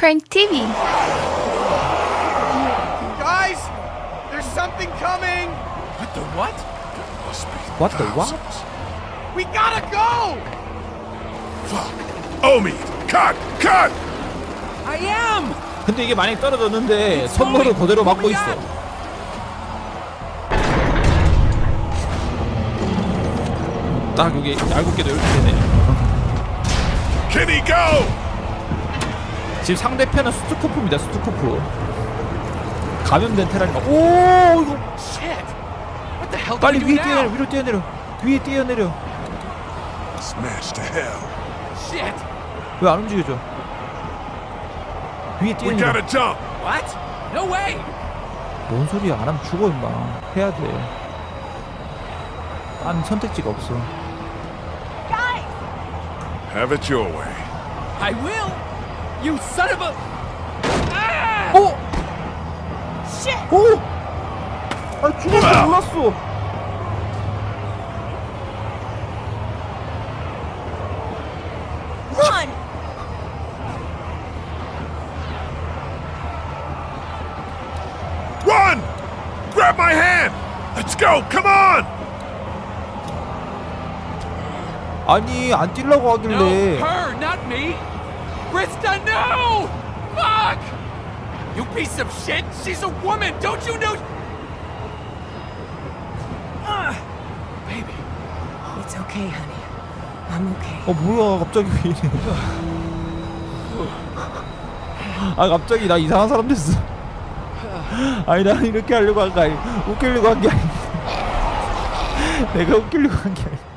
Crank TV. Guys, there's something coming. What the what? What the what? We gotta go. Omi, cut, cut! I am! 근데 이게 만약에 떨어졌는데 선물을 그대로 막고 있어 딱 여기 얄궂게도 이렇게 되네 Can he go? 지금 상대편은 스투코프입니다 스투코프 감염된 테란이가 오 이거 Shit! What the hell do 빨리 위에 뛰어내려? 위로 뛰어내려 위에 뛰어내려! 왜 안 움직여져 위에 뛰어내려 gotta jump. What? No way! 뭔 소리야 안 하면 죽어 임마 해야 돼난 선택지가 없어 Have it your way. I will! You son of a... Ah! 오! 오! 아 죽을 줄 몰랐어 Run! Run! Grab my hand! Let's go! Come on! 아니 안 뛰려고 No, 하길래 her, not me! Krista, no! Fuck! You piece of shit! She's a woman! Don't you know? Ah, baby. It's okay, honey. I'm okay. 어 뭐야 갑자기 왜 이래 아 갑자기 나 이상한 사람 됐어 아니 난 이렇게 하려고 한거 아니 웃기려고 한 게 아닌데 내가 웃기려고 한 게 아닌데